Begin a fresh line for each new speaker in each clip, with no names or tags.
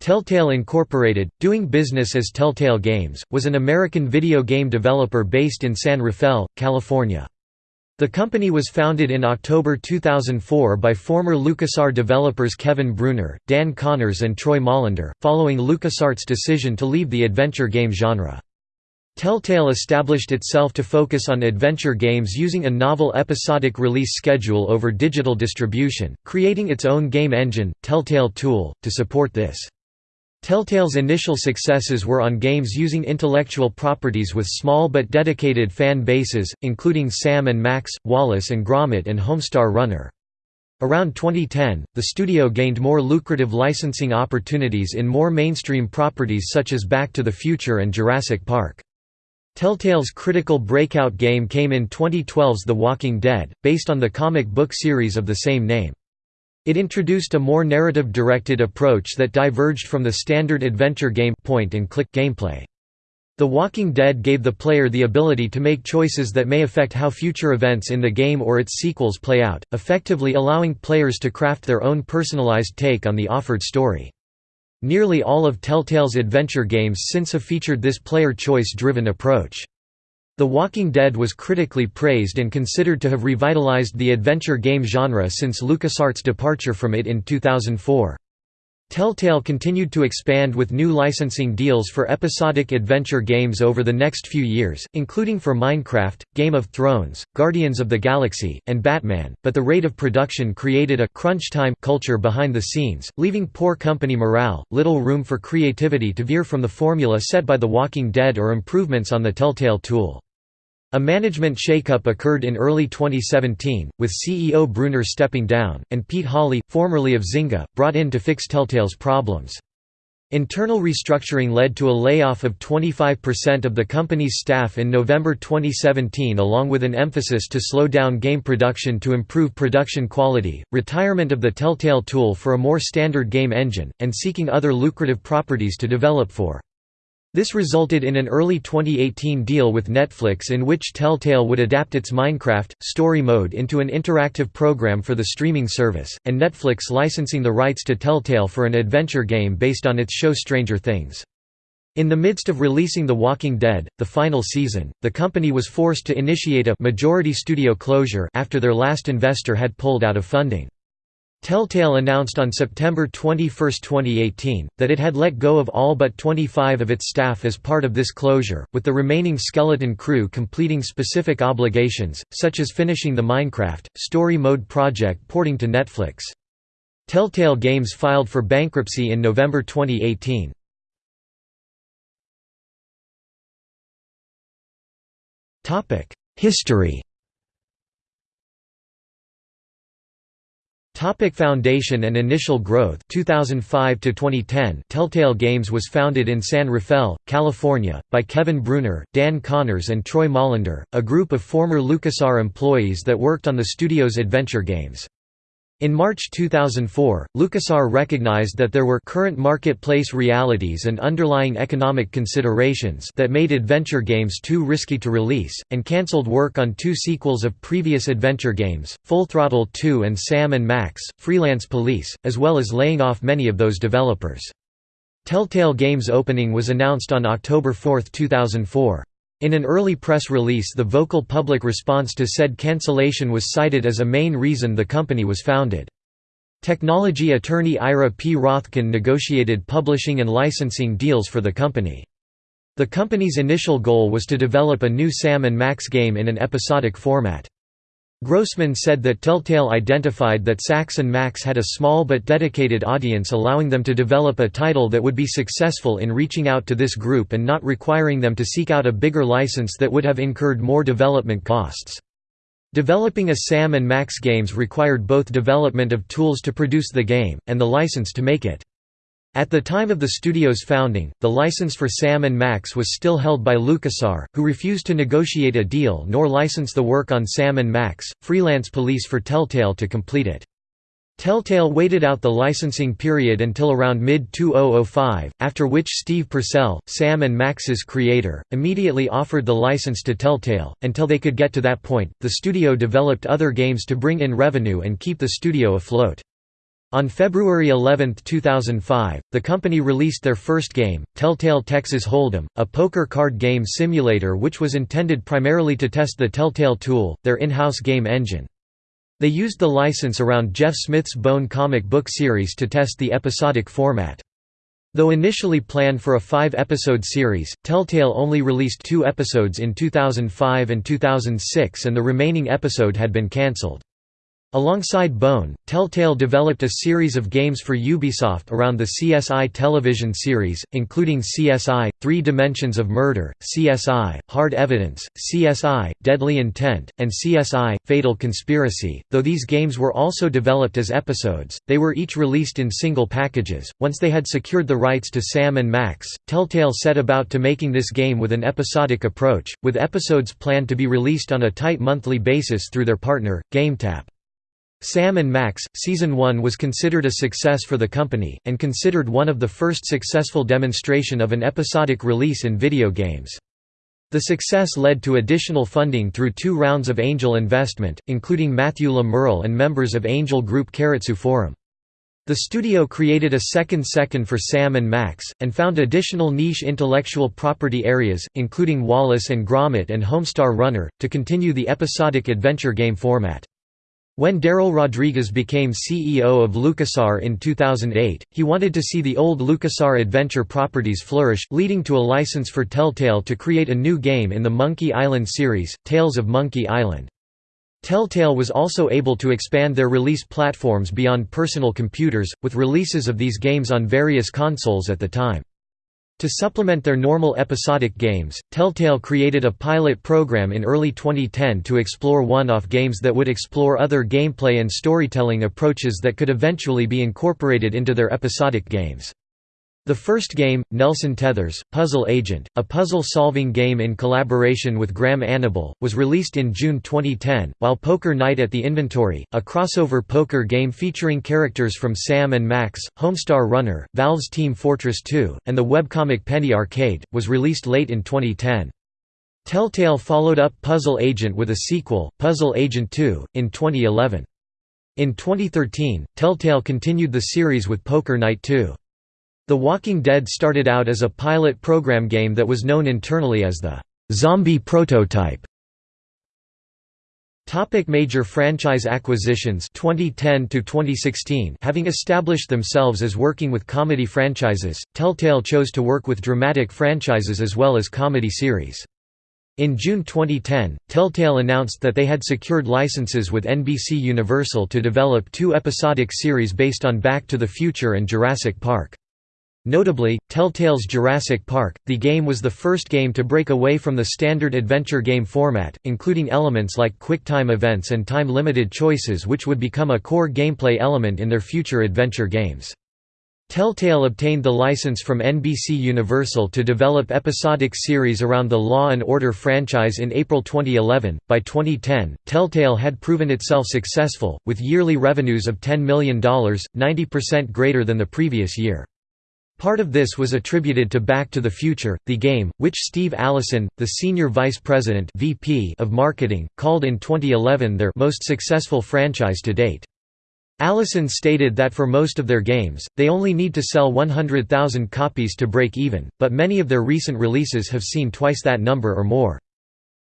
Telltale Incorporated, doing business as Telltale Games, was an American video game developer based in San Rafael, California. The company was founded in October 2004 by former LucasArts developers Kevin Bruner, Dan Connors and Troy Molander, following LucasArts' decision to leave the adventure game genre. Telltale established itself to focus on adventure games using a novel episodic release schedule over digital distribution, creating its own game engine, Telltale Tool, to support this. Telltale's initial successes were on games using intellectual properties with small but dedicated fan bases, including Sam and Max, Wallace and Gromit and Homestar Runner. Around 2010, the studio gained more lucrative licensing opportunities in more mainstream properties such as Back to the Future and Jurassic Park. Telltale's critical breakout game came in 2012's The Walking Dead, based on the comic book series of the same name. It introduced a more narrative-directed approach that diverged from the standard adventure game point-and-click gameplay. The Walking Dead gave the player the ability to make choices that may affect how future events in the game or its sequels play out, effectively allowing players to craft their own personalized take on the offered story. Nearly all of Telltale's adventure games since have featured this player choice-driven approach. The Walking Dead was critically praised and considered to have revitalized the adventure game genre since LucasArts' departure from it in 2004. Telltale continued to expand with new licensing deals for episodic adventure games over the next few years, including for Minecraft, Game of Thrones, Guardians of the Galaxy, and Batman, but the rate of production created a crunch time culture behind the scenes, leaving poor company morale, little room for creativity to veer from the formula set by The Walking Dead or improvements on the Telltale tool. A management shakeup occurred in early 2017, with CEO Bruner stepping down, and Pete Hawley, formerly of Zynga, brought in to fix Telltale's problems. Internal restructuring led to a layoff of 25% of the company's staff in November 2017 along with an emphasis to slow down game production to improve production quality, retirement of the Telltale tool for a more standard game engine, and seeking other lucrative properties to develop for. This resulted in an early 2018 deal with Netflix in which Telltale would adapt its Minecraft, story mode into an interactive program for the streaming service, and Netflix licensing the rights to Telltale for an adventure game based on its show Stranger Things. In the midst of releasing The Walking Dead, the final season, the company was forced to initiate a majority studio closure after their last investor had pulled out of funding. Telltale announced on September 21, 2018, that it had let go of all but 25 of its staff as part of this closure, with the remaining skeleton crew completing specific obligations, such as finishing the Minecraft, story mode project porting to Netflix. Telltale Games filed for bankruptcy in November 2018. History Topic Foundation and initial growth 2005 to 2010 Telltale Games was founded in San Rafael, California, by Kevin Bruner, Dan Connors and Troy Molander, a group of former LucasArts employees that worked on the studio's adventure games. In March 2004, LucasArts recognized that there were current marketplace realities and underlying economic considerations that made adventure games too risky to release, and cancelled work on two sequels of previous adventure games, Full Throttle 2 and Sam Max, Freelance Police, as well as laying off many of those developers. Telltale Games opening was announced on October 4, 2004. In an early press release the vocal public response to said cancellation was cited as a main reason the company was founded. Technology attorney Ira P. Rothken negotiated publishing and licensing deals for the company. The company's initial goal was to develop a new Sam Max game in an episodic format. Grossman said that Telltale identified that Sam and Max had a small but dedicated audience allowing them to develop a title that would be successful in reaching out to this group and not requiring them to seek out a bigger license that would have incurred more development costs. Developing a Sam and Max games required both development of tools to produce the game, and the license to make it. At the time of the studio's founding, the license for Sam Max was still held by LucasArts, who refused to negotiate a deal nor license the work on Sam Max, Freelance Police for Telltale to complete it. Telltale waited out the licensing period until around mid-2005, after which Steve Purcell, Sam Max's creator, immediately offered the license to Telltale. Until they could get to that point, the studio developed other games to bring in revenue and keep the studio afloat. On February 11, 2005, the company released their first game, Telltale Texas Hold'em, a poker card game simulator which was intended primarily to test the Telltale tool, their in-house game engine. They used the license around Jeff Smith's Bone comic book series to test the episodic format. Though initially planned for a five-episode series, Telltale only released two episodes in 2005 and 2006 and the remaining episode had been cancelled. Alongside Bone, Telltale developed a series of games for Ubisoft around the CSI television series, including CSI: Three Dimensions of Murder, CSI: Hard Evidence, CSI: Deadly Intent, and CSI: Fatal Conspiracy. Though these games were also developed as episodes, they were each released in single packages. Once they had secured the rights to Sam and Max, Telltale set about to making this game with an episodic approach, with episodes planned to be released on a tight monthly basis through their partner, GameTap. Sam and Max, Season 1 was considered a success for the company, and considered one of the first successful demonstration of an episodic release in video games. The success led to additional funding through two rounds of angel investment, including Matthew Le Merle and members of angel group Keiretsu Forum. The studio created a second second for Sam and Max, and found additional niche intellectual property areas, including Wallace and Gromit and Homestar Runner, to continue the episodic adventure game format. When Darrell Rodriguez became CEO of LucasArts in 2008, he wanted to see the old LucasArts adventure properties flourish, leading to a license for Telltale to create a new game in the Monkey Island series, Tales of Monkey Island. Telltale was also able to expand their release platforms beyond personal computers, with releases of these games on various consoles at the time. To supplement their normal episodic games, Telltale created a pilot program in early 2010 to explore one-off games that would explore other gameplay and storytelling approaches that could eventually be incorporated into their episodic games. The first game, Nelson Tethers, Puzzle Agent, a puzzle-solving game in collaboration with Graham Annable, was released in June 2010, while Poker Night at the Inventory, a crossover poker game featuring characters from Sam and Max, Homestar Runner, Valve's Team Fortress 2, and the webcomic Penny Arcade, was released late in 2010. Telltale followed up Puzzle Agent with a sequel, Puzzle Agent 2, in 2011. In 2013, Telltale continued the series with Poker Night 2. The Walking Dead started out as a pilot program game that was known internally as the «zombie prototype». Topic major franchise acquisitions 2010 to 2016 Having established themselves as working with comedy franchises, Telltale chose to work with dramatic franchises as well as comedy series. In June 2010, Telltale announced that they had secured licenses with NBC Universal to develop two episodic series based on Back to the Future and Jurassic Park. Notably, Telltale's Jurassic Park, the game was the first game to break away from the standard adventure game format, including elements like quick-time events and time-limited choices which would become a core gameplay element in their future adventure games. Telltale obtained the license from NBC Universal to develop episodic series around the Law and Order franchise in April 2011. By 2010, Telltale had proven itself successful, with yearly revenues of $10 million, 90% greater than the previous year. Part of this was attributed to Back to the Future, the game, which Steve Allison, the Senior Vice President (VP) of Marketing, called in 2011 their most successful franchise to date. Allison stated that for most of their games, they only need to sell 100,000 copies to break even, but many of their recent releases have seen twice that number or more.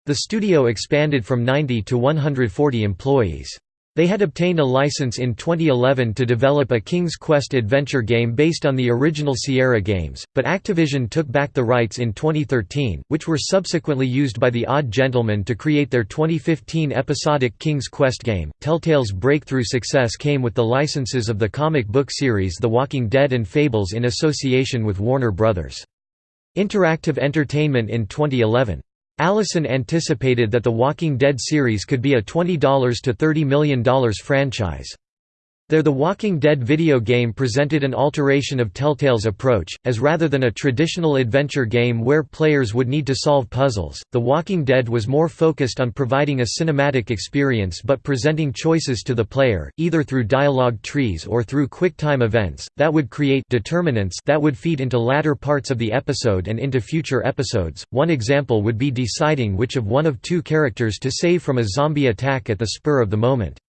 The studio expanded from 90 to 140 employees. They had obtained a license in 2011 to develop a King's Quest adventure game based on the original Sierra games, but Activision took back the rights in 2013, which were subsequently used by the Odd Gentlemen to create their 2015 episodic King's Quest game. Telltale's breakthrough success came with the licenses of the comic book series The Walking Dead and Fables in association with Warner Bros. Interactive Entertainment in 2011. Allison anticipated that The Walking Dead series could be a $20 to $30 million franchise. There The Walking Dead video game presented an alteration of Telltale's approach, as rather than a traditional adventure game where players would need to solve puzzles, The Walking Dead was more focused on providing a cinematic experience but presenting choices to the player, either through dialogue trees or through quick-time events, that would create determinants that would feed into latter parts of the episode and into future episodes. One example would be deciding which of one of two characters to save from a zombie attack at the spur of the moment.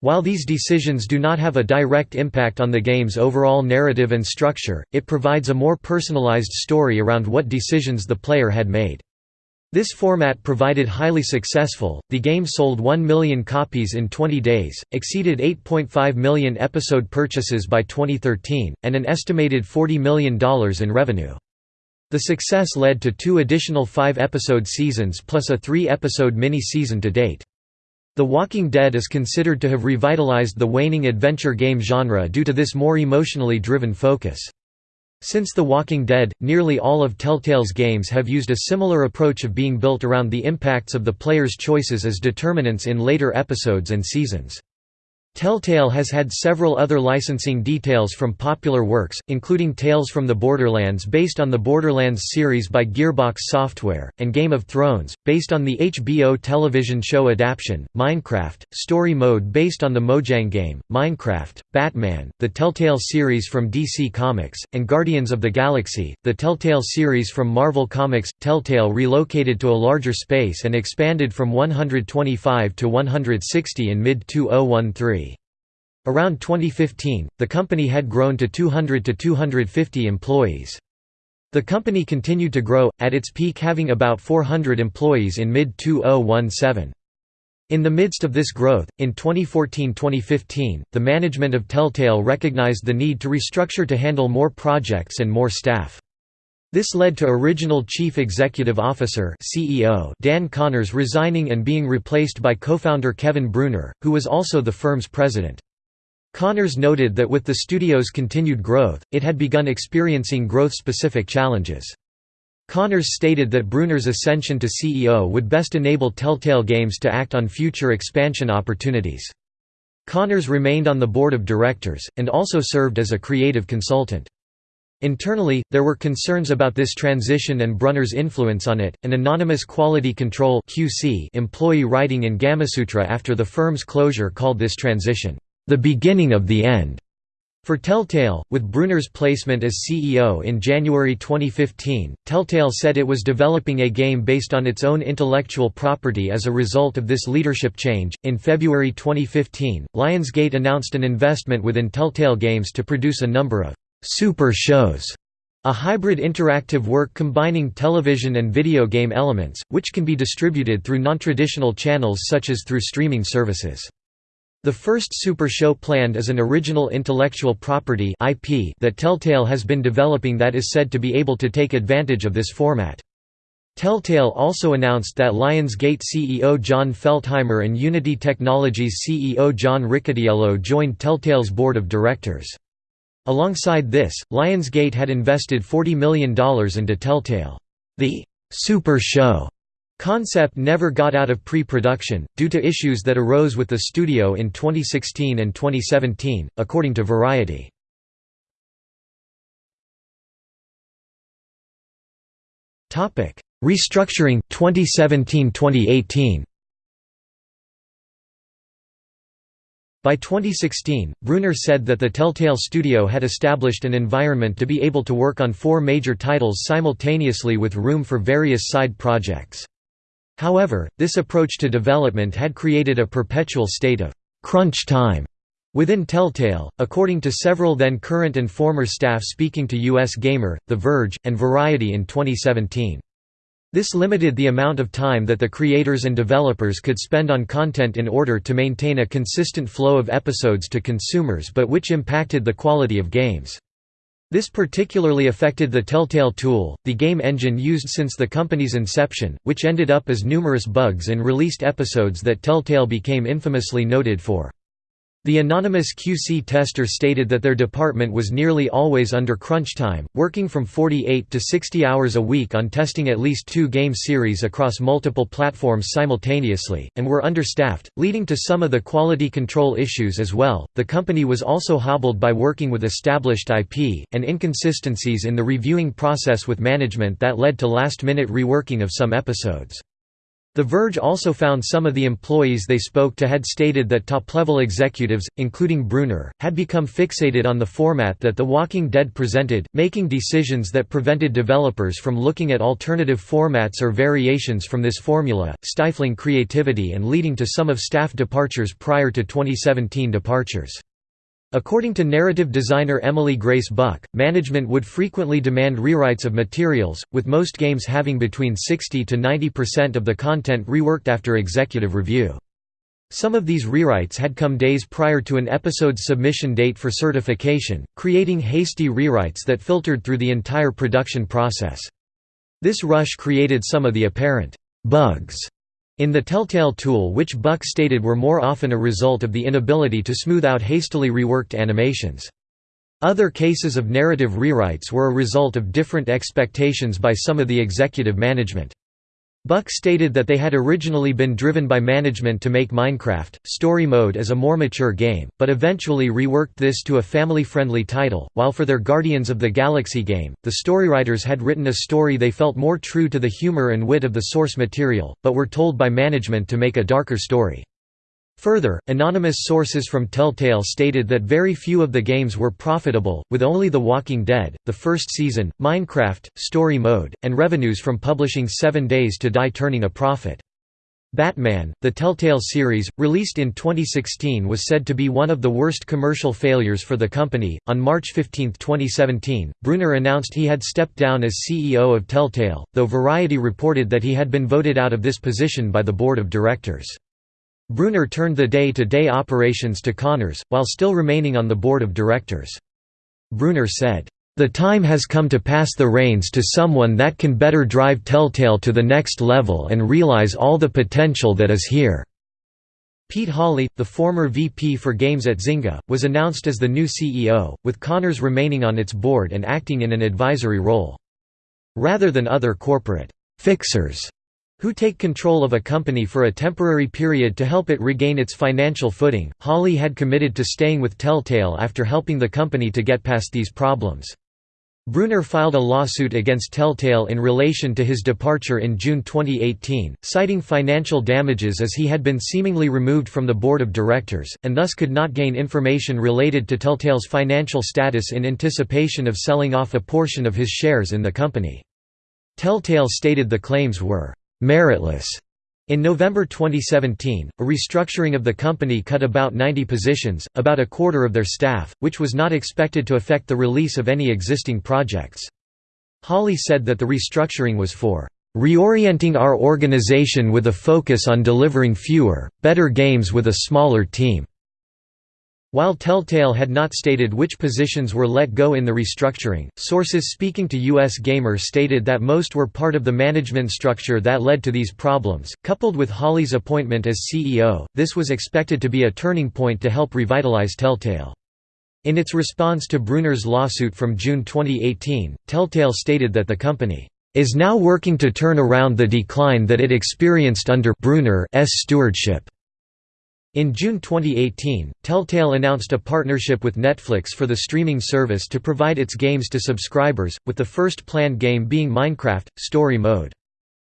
While these decisions do not have a direct impact on the game's overall narrative and structure, it provides a more personalized story around what decisions the player had made. This format provided highly successful, the game sold 1 million copies in 20 days, exceeded 8.5 million episode purchases by 2013, and an estimated $40 million in revenue. The success led to two additional five-episode seasons plus a three-episode mini-season to date. The Walking Dead is considered to have revitalized the waning adventure game genre due to this more emotionally driven focus. Since The Walking Dead, nearly all of Telltale's games have used a similar approach of being built around the impacts of the player's choices as determinants in later episodes and seasons. Telltale has had several other licensing details from popular works, including Tales from the Borderlands based on the Borderlands series by Gearbox Software, and Game of Thrones, based on the HBO television show adaptation, Minecraft, Story Mode based on the Mojang game, Minecraft, Batman, the Telltale series from DC Comics, and Guardians of the Galaxy, the Telltale series from Marvel Comics. Telltale relocated to a larger space and expanded from 125 to 160 in mid-2013. Around 2015, the company had grown to 200 to 250 employees. The company continued to grow, at its peak having about 400 employees in mid-2017. In the midst of this growth, in 2014–2015, the management of Telltale recognized the need to restructure to handle more projects and more staff. This led to original Chief Executive Officer CEO Dan Connors resigning and being replaced by co-founder Kevin Bruner, who was also the firm's president. Connors noted that with the studio's continued growth, it had begun experiencing growth-specific challenges. Connors stated that Bruner's ascension to CEO would best enable Telltale Games to act on future expansion opportunities. Connors remained on the board of directors, and also served as a creative consultant. Internally, there were concerns about this transition and Bruner's influence on it. An anonymous quality control (QC) employee writing in Gamasutra after the firm's closure called this transition the beginning of the end. For Telltale, with Bruner's placement as CEO in January 2015, Telltale said it was developing a game based on its own intellectual property as a result of this leadership change. In February 2015, Lionsgate announced an investment within Telltale Games to produce a number of super shows, a hybrid interactive work combining television and video game elements, which can be distributed through non-traditional channels such as through streaming services. The first Super Show planned is an original intellectual property IP that Telltale has been developing that is said to be able to take advantage of this format. Telltale also announced that Lionsgate CEO Jon Feltheimer and Unity Technologies CEO John Riccitiello joined Telltale's board of directors. Alongside this, Lionsgate had invested $40 million into Telltale. The Super Show Concept never got out of pre-production, due to issues that arose with the studio in 2016 and 2017, according to Variety. Restructuring 2017–2018 By 2016, Bruner said that the Telltale studio had established an environment to be able to work on four major titles simultaneously with room for various side projects. However, this approach to development had created a perpetual state of «crunch time» within Telltale, according to several then current and former staff speaking to US Gamer, The Verge, and Variety in 2017. This limited the amount of time that the creators and developers could spend on content in order to maintain a consistent flow of episodes to consumers but which impacted the quality of games. This particularly affected the Telltale tool, the game engine used since the company's inception, which ended up as numerous bugs in released episodes that Telltale became infamously noted for. The anonymous QC tester stated that their department was nearly always under crunch time, working from 48 to 60 hours a week on testing at least two game series across multiple platforms simultaneously, and were understaffed, leading to some of the quality control issues as well. The company was also hobbled by working with established IP, and inconsistencies in the reviewing process with management that led to last minute reworking of some episodes. The Verge also found some of the employees they spoke to had stated that top-level executives, including Bruner, had become fixated on the format that The Walking Dead presented, making decisions that prevented developers from looking at alternative formats or variations from this formula, stifling creativity and leading to some of staff departures prior to 2017 departures. According to narrative designer Emily Grace Buck, management would frequently demand rewrites of materials, with most games having between 60 to 90% of the content reworked after executive review. Some of these rewrites had come days prior to an episode's submission date for certification, creating hasty rewrites that filtered through the entire production process. This rush created some of the apparent «bugs» in the Telltale tool which Buck stated were more often a result of the inability to smooth out hastily reworked animations. Other cases of narrative rewrites were a result of different expectations by some of the executive management. Buck stated that they had originally been driven by management to make Minecraft, Story Mode as a more mature game, but eventually reworked this to a family-friendly title, while for their Guardians of the Galaxy game, the storywriters had written a story they felt more true to the humor and wit of the source material, but were told by management to make a darker story. Further, anonymous sources from Telltale stated that very few of the games were profitable, with only The Walking Dead, the first season, Minecraft, Story Mode, and revenues from publishing Seven Days to Die turning a profit. Batman, the Telltale series, released in 2016 was said to be one of the worst commercial failures for the company. On March 15, 2017, Bruner announced he had stepped down as CEO of Telltale, though Variety reported that he had been voted out of this position by the board of directors. Bruner turned the day-to-day -day operations to Connors, while still remaining on the board of directors. Bruner said, "...the time has come to pass the reins to someone that can better drive Telltale to the next level and realize all the potential that is here." Pete Hawley, the former VP for Games at Zynga, was announced as the new CEO, with Connors remaining on its board and acting in an advisory role. Rather than other corporate «fixers» who take control of a company for a temporary period to help it regain its financial footing. Hawley had committed to staying with Telltale after helping the company to get past these problems. Bruner filed a lawsuit against Telltale in relation to his departure in June 2018, citing financial damages as he had been seemingly removed from the board of directors, and thus could not gain information related to Telltale's financial status in anticipation of selling off a portion of his shares in the company. Telltale stated the claims were meritless. In November 2017, a restructuring of the company cut about 90 positions, about a quarter of their staff, which was not expected to affect the release of any existing projects. Hawley said that the restructuring was for reorienting our organization with a focus on delivering fewer, better games with a smaller team. While Telltale had not stated which positions were let go in the restructuring, sources speaking to US Gamer stated that most were part of the management structure that led to these problems. Coupled with Hawley's appointment as CEO, this was expected to be a turning point to help revitalize Telltale. In its response to Bruner's lawsuit from June 2018, Telltale stated that the company is now working to turn around the decline that it experienced under Bruner's stewardship. In June 2018, Telltale announced a partnership with Netflix for the streaming service to provide its games to subscribers, with the first planned game being Minecraft, Story Mode.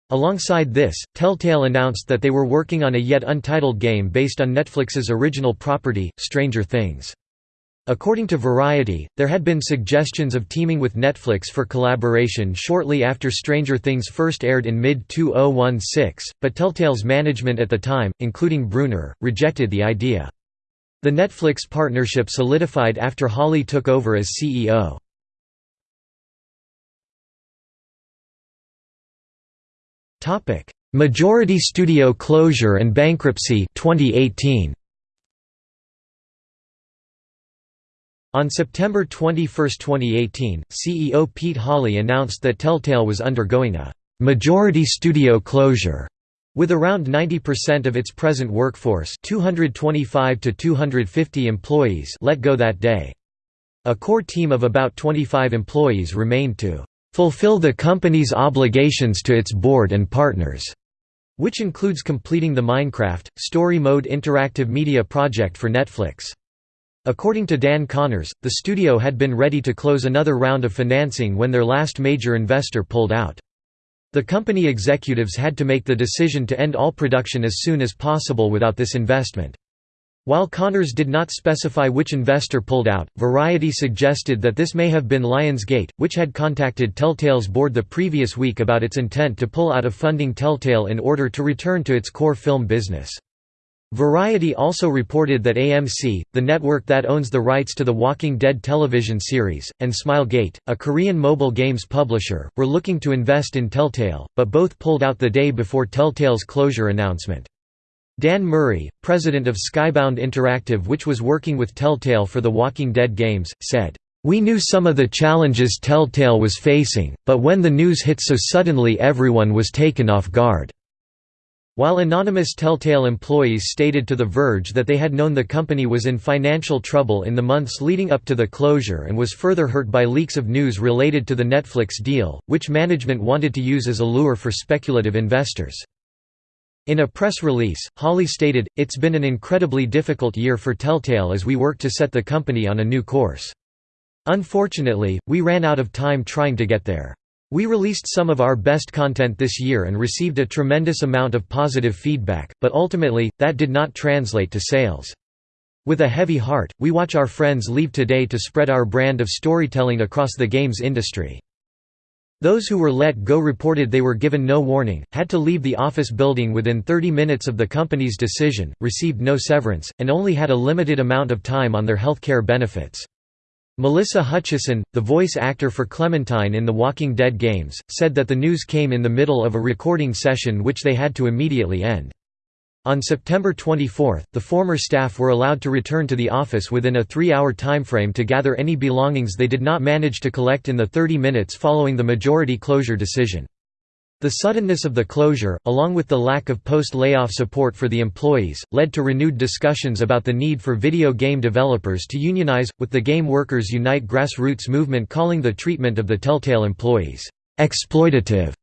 Alongside this, Telltale announced that they were working on a yet untitled game based on Netflix's original property, Stranger Things. According to Variety, there had been suggestions of teaming with Netflix for collaboration shortly after Stranger Things first aired in mid-2016, but Telltale's management at the time, including Bruner, rejected the idea. The Netflix partnership solidified after Hawley took over as CEO. Majority studio closure and bankruptcy 2018. On September 21, 2018, CEO Pete Hawley announced that Telltale was undergoing a «majority studio closure» with around 90% of its present workforce 225 to 250 employees let go that day. A core team of about 25 employees remained to «fulfill the company's obligations to its board and partners», which includes completing the Minecraft, Story Mode interactive media project for Netflix. According to Dan Connors, the studio had been ready to close another round of financing when their last major investor pulled out. The company executives had to make the decision to end all production as soon as possible without this investment. While Connors did not specify which investor pulled out, Variety suggested that this may have been Lionsgate, which had contacted Telltale's board the previous week about its intent to pull out of funding Telltale in order to return to its core film business. Variety also reported that AMC, the network that owns the rights to the Walking Dead television series, and Smilegate, a Korean mobile games publisher, were looking to invest in Telltale, but both pulled out the day before Telltale's closure announcement. Dan Murray, president of Skybound Interactive which was working with Telltale for the Walking Dead games, said, "...we knew some of the challenges Telltale was facing, but when the news hit so suddenly everyone was taken off guard." While anonymous Telltale employees stated to The Verge that they had known the company was in financial trouble in the months leading up to the closure and was further hurt by leaks of news related to the Netflix deal, which management wanted to use as a lure for speculative investors. In a press release, Hawley stated, It's been an incredibly difficult year for Telltale as we work to set the company on a new course. Unfortunately, we ran out of time trying to get there. We released some of our best content this year and received a tremendous amount of positive feedback, but ultimately, that did not translate to sales. With a heavy heart, we watch our friends leave today to spread our brand of storytelling across the games industry. Those who were let go reported they were given no warning, had to leave the office building within 30 minutes of the company's decision, received no severance, and only had a limited amount of time on their health care benefits. Melissa Hutchison, the voice actor for Clementine in The Walking Dead games, said that the news came in the middle of a recording session which they had to immediately end. On September 24, the former staff were allowed to return to the office within a three-hour timeframe to gather any belongings they did not manage to collect in the 30 minutes following the majority closure decision. The suddenness of the closure, along with the lack of post-layoff support for the employees, led to renewed discussions about the need for video game developers to unionize, with the Game Workers Unite grassroots movement calling the treatment of the Telltale employees, "...exploitative."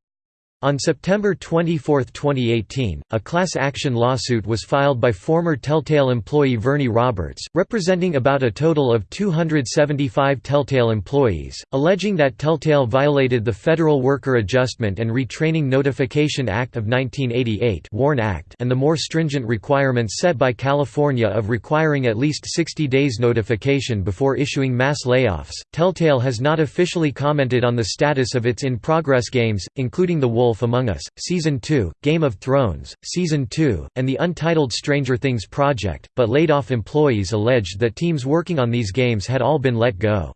On September 24, 2018, a class action lawsuit was filed by former Telltale employee Vernie Roberts, representing about a total of 275 Telltale employees, alleging that Telltale violated the Federal Worker Adjustment and Retraining Notification Act of 1988 WARN Act and the more stringent requirements set by California of requiring at least 60 days notification before issuing mass layoffs. Telltale has not officially commented on the status of its in-progress games, including The Wolf Wolf Among Us, Season 2, Game of Thrones, Season 2, and the untitled Stranger Things project, but laid-off employees alleged that teams working on these games had all been let go.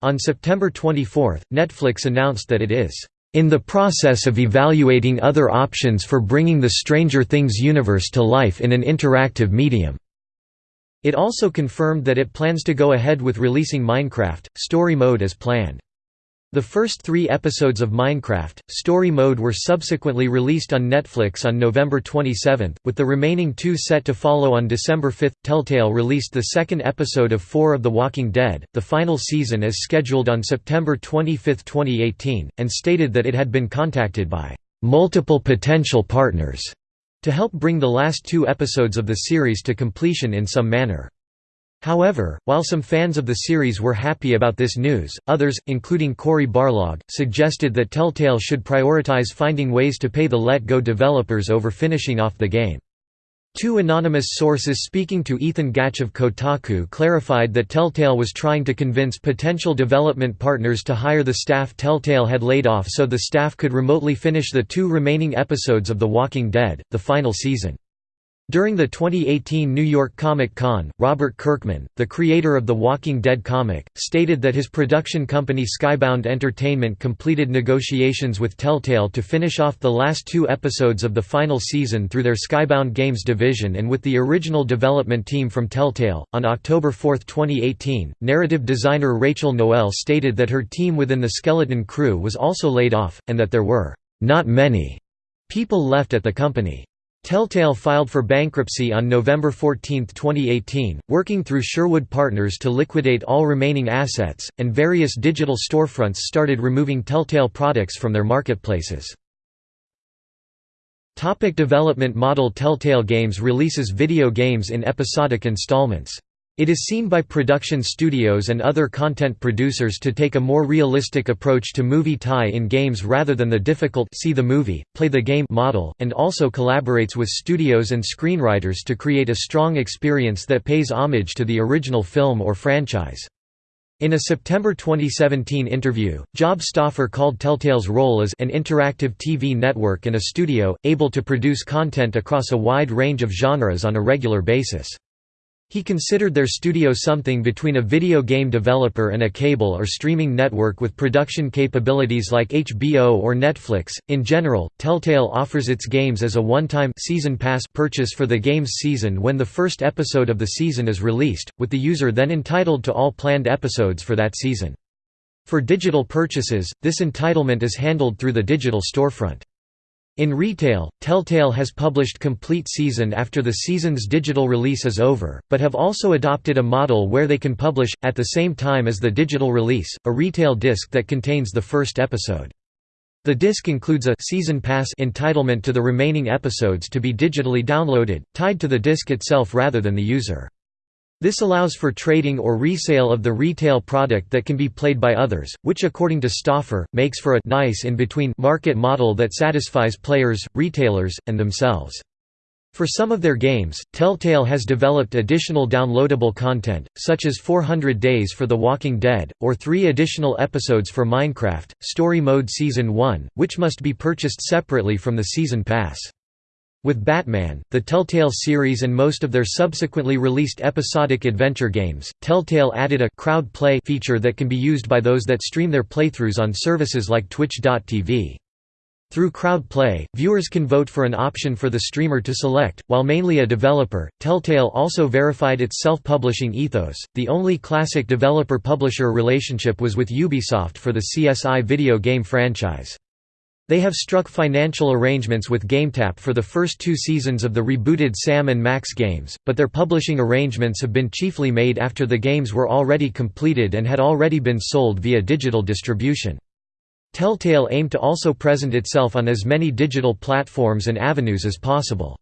On September 24, Netflix announced that it is in the process of evaluating other options for bringing the Stranger Things universe to life in an interactive medium." It also confirmed that it plans to go ahead with releasing Minecraft, Story Mode as planned. The first three episodes of Minecraft, Story Mode were subsequently released on Netflix on November 27, with the remaining two set to follow on December 5. Telltale released the second episode of 4 of The Walking Dead, the final season as scheduled on September 25, 2018, and stated that it had been contacted by multiple potential partners to help bring the last two episodes of the series to completion in some manner. However, while some fans of the series were happy about this news, others, including Cory Barlog, suggested that Telltale should prioritize finding ways to pay the Let Go developers over finishing off the game. Two anonymous sources speaking to Ethan Gach of Kotaku clarified that Telltale was trying to convince potential development partners to hire the staff Telltale had laid off so the staff could remotely finish the two remaining episodes of The Walking Dead, the final season. During the 2018 New York Comic Con, Robert Kirkman, the creator of The Walking Dead comic, stated that his production company Skybound Entertainment completed negotiations with Telltale to finish off the last two episodes of the final season through their Skybound Games division and with the original development team from Telltale. On October 4, 2018, narrative designer Rachel Noel stated that her team within the Skeleton Crew was also laid off, and that there were not many people left at the company. Telltale filed for bankruptcy on November 14, 2018, working through Sherwood Partners to liquidate all remaining assets, and various digital storefronts started removing Telltale products from their marketplaces. Topic development model Telltale Games releases video games in episodic installments. It is seen by production studios and other content producers to take a more realistic approach to movie tie-in games rather than the difficult see the movie, play the game model, and also collaborates with studios and screenwriters to create a strong experience that pays homage to the original film or franchise. In a September 2017 interview, Job Stauffer called Telltale's role as an interactive TV network and a studio, able to produce content across a wide range of genres on a regular basis. He considered their studio something between a video game developer and a cable or streaming network with production capabilities like HBO or Netflix. In general, Telltale offers its games as a one-time season pass purchase for the game's season when the first episode of the season is released, with the user then entitled to all planned episodes for that season. For digital purchases, this entitlement is handled through the digital storefront. In retail, Telltale has published complete season after the season's digital release is over, but have also adopted a model where they can publish, at the same time as the digital release, a retail disc that contains the first episode. The disc includes a «season pass» entitlement to the remaining episodes to be digitally downloaded, tied to the disc itself rather than the user. This allows for trading or resale of the retail product that can be played by others, which according to Stauffer, makes for a nice in-between market model that satisfies players, retailers, and themselves. For some of their games, Telltale has developed additional downloadable content, such as 400 Days for The Walking Dead, or three additional episodes for Minecraft, Story Mode Season 1, which must be purchased separately from the Season Pass. With Batman, the Telltale series and most of their subsequently released episodic adventure games, Telltale added a crowd play feature that can be used by those that stream their playthroughs on services like Twitch.tv. Through crowd play, viewers can vote for an option for the streamer to select. While mainly a developer, Telltale also verified its self-publishing ethos. The only classic developer-publisher relationship was with Ubisoft for the CSI video game franchise. They have struck financial arrangements with GameTap for the first two seasons of the rebooted Sam & Max games, but their publishing arrangements have been chiefly made after the games were already completed and had already been sold via digital distribution. Telltale aimed to also present itself on as many digital platforms and avenues as possible.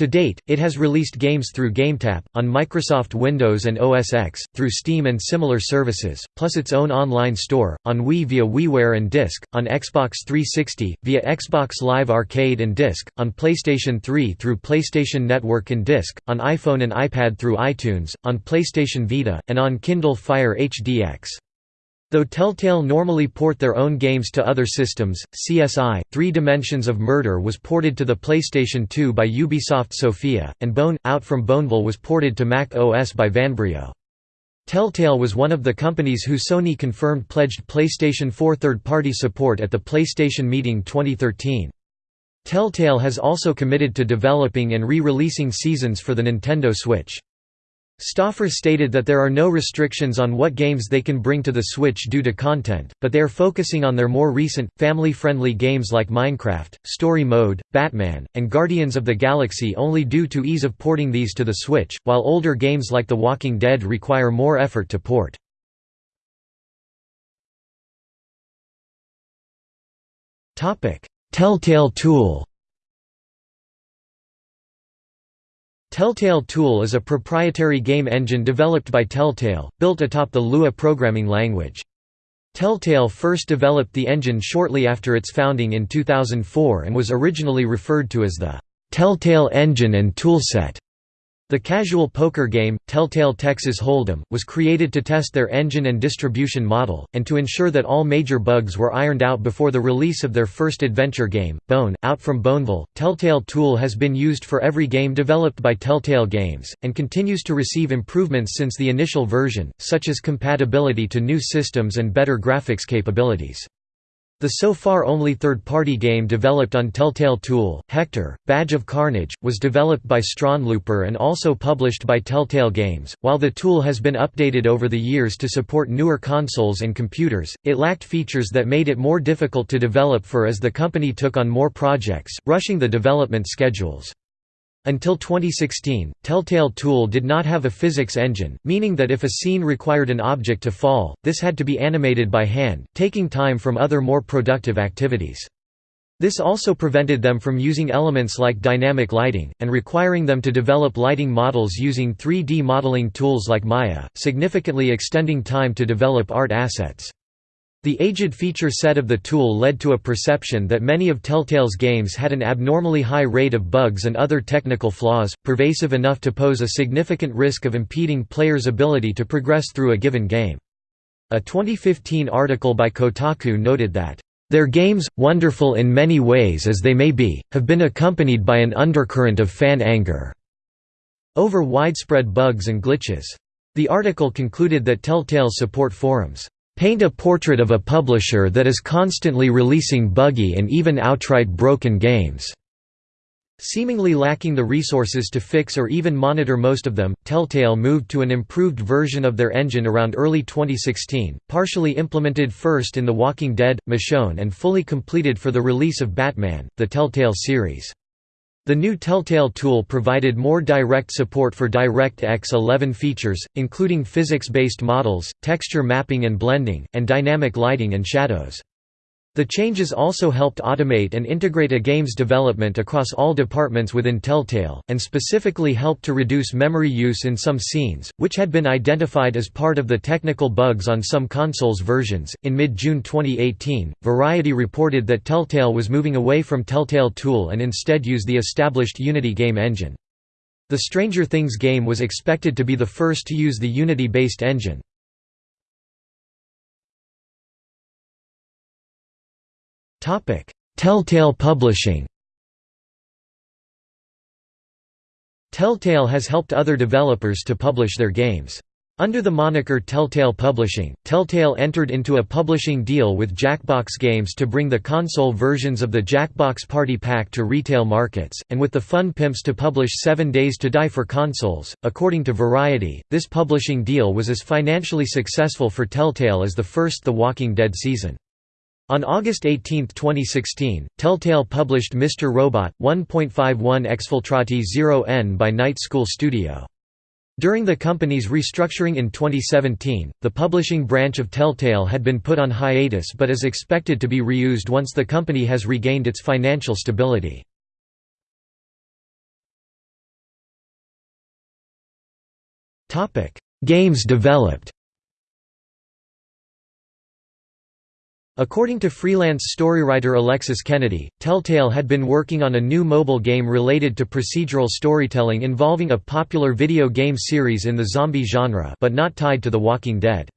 To date, it has released games through GameTap, on Microsoft Windows and OS X, through Steam and similar services, plus its own online store, on Wii via WiiWare and Disc, on Xbox 360, via Xbox Live Arcade and Disc, on PlayStation 3 through PlayStation Network and Disc, on iPhone and iPad through iTunes, on PlayStation Vita, and on Kindle Fire HDX. Though Telltale normally port their own games to other systems, CSI: Three Dimensions of Murder was ported to the PlayStation 2 by Ubisoft Sofia, and Bone Out from Boneville was ported to Mac OS by Vanbrio. Telltale was one of the companies who Sony confirmed pledged PlayStation 4 third-party support at the PlayStation Meeting 2013. Telltale has also committed to developing and re-releasing seasons for the Nintendo Switch. Stauffer stated that there are no restrictions on what games they can bring to the Switch due to content, but they are focusing on their more recent, family-friendly games like Minecraft, Story Mode, Batman, and Guardians of the Galaxy only due to ease of porting these to the Switch, while older games like The Walking Dead require more effort to port. Telltale Tool Telltale Tool is a proprietary game engine developed by Telltale, built atop the Lua programming language. Telltale first developed the engine shortly after its founding in 2004 and was originally referred to as the Telltale Engine and Toolset. The casual poker game, Telltale Texas Hold'em, was created to test their engine and distribution model, and to ensure that all major bugs were ironed out before the release of their first adventure game, Bone, Out from Boneville. Telltale Tool has been used for every game developed by Telltale Games, and continues to receive improvements since the initial version, such as compatibility to new systems and better graphics capabilities. The so far only third-party game developed on Telltale Tool, Hector, Badge of Carnage, was developed by Straandlooper and also published by Telltale Games. While the tool has been updated over the years to support newer consoles and computers, it lacked features that made it more difficult to develop for as the company took on more projects, rushing the development schedules. Until 2016, Telltale Tool did not have a physics engine, meaning that if a scene required an object to fall, this had to be animated by hand, taking time from other more productive activities. This also prevented them from using elements like dynamic lighting, and requiring them to develop lighting models using 3D modeling tools like Maya, significantly extending time to develop art assets. The aged feature set of the tool led to a perception that many of Telltale's games had an abnormally high rate of bugs and other technical flaws, pervasive enough to pose a significant risk of impeding players' ability to progress through a given game. A 2015 article by Kotaku noted that their games, wonderful in many ways as they may be, have been accompanied by an undercurrent of fan anger over widespread bugs and glitches. The article concluded that Telltale's support forums paint a portrait of a publisher that is constantly releasing buggy and even outright broken games. Seemingly lacking the resources to fix or even monitor most of them, Telltale moved to an improved version of their engine around early 2016, partially implemented first in The Walking Dead, Michonne and fully completed for the release of Batman, the Telltale series. The new Telltale tool provided more direct support for DirectX 11 features, including physics-based models, texture mapping and blending, and dynamic lighting and shadows. The changes also helped automate and integrate a game's development across all departments within Telltale, and specifically helped to reduce memory use in some scenes, which had been identified as part of the technical bugs on some consoles versions. In mid June 2018, Variety reported that Telltale was moving away from Telltale Tool and instead used the established Unity game engine. The Stranger Things game was expected to be the first to use the Unity based engine. Telltale Publishing Telltale has helped other developers to publish their games. Under the moniker Telltale Publishing, Telltale entered into a publishing deal with Jackbox Games to bring the console versions of the Jackbox Party Pack to retail markets, and with the Fun Pimps to publish Seven Days to Die for consoles. According to Variety, this publishing deal was as financially successful for Telltale as the first The Walking Dead season. On August 18, 2016, Telltale published Mr. Robot, 1.51 Exfiltrati 0N by Night School Studio. During the company's restructuring in 2017, the publishing branch of Telltale had been put on hiatus but is expected to be reused once the company has regained its financial stability. Games developed According to freelance storywriter Alexis Kennedy, Telltale had been working on a new mobile game related to procedural storytelling involving a popular video game series in the zombie genre but not tied to The Walking Dead.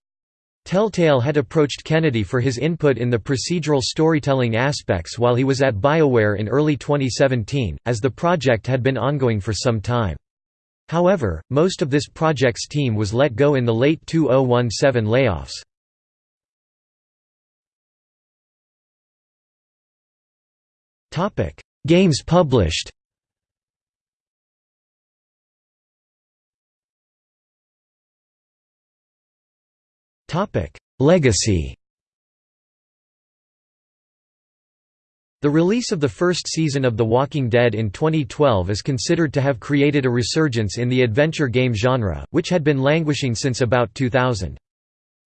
Telltale had approached Kennedy for his input in the procedural storytelling aspects while he was at BioWare in early 2017, as the project had been ongoing for some time. However, most of this project's team was let go in the late 2017 layoffs. Topic: Games published. Topic: Legacy. The release of the first season of The Walking Dead in 2012 is considered to have created a resurgence in the adventure game genre, which had been languishing since about 2000.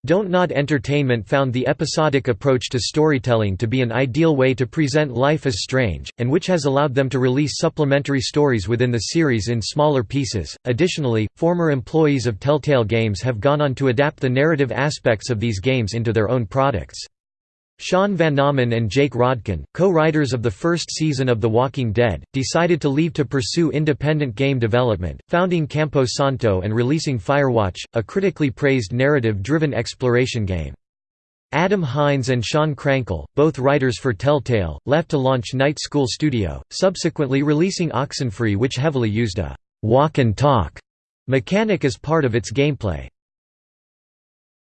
Dontnod Entertainment found the episodic approach to storytelling to be an ideal way to present Life Is Strange, and which has allowed them to release supplementary stories within the series in smaller pieces. Additionally, former employees of Telltale Games have gone on to adapt the narrative aspects of these games into their own products. Sean Vanaman and Jake Rodkin, co-writers of the first season of The Walking Dead, decided to leave to pursue independent game development, founding Campo Santo and releasing Firewatch, a critically praised narrative-driven exploration game. Adam Hines and Sean Krankel, both writers for Telltale, left to launch Night School Studio, subsequently releasing Oxenfree which heavily used a «walk and talk» mechanic as part of its gameplay.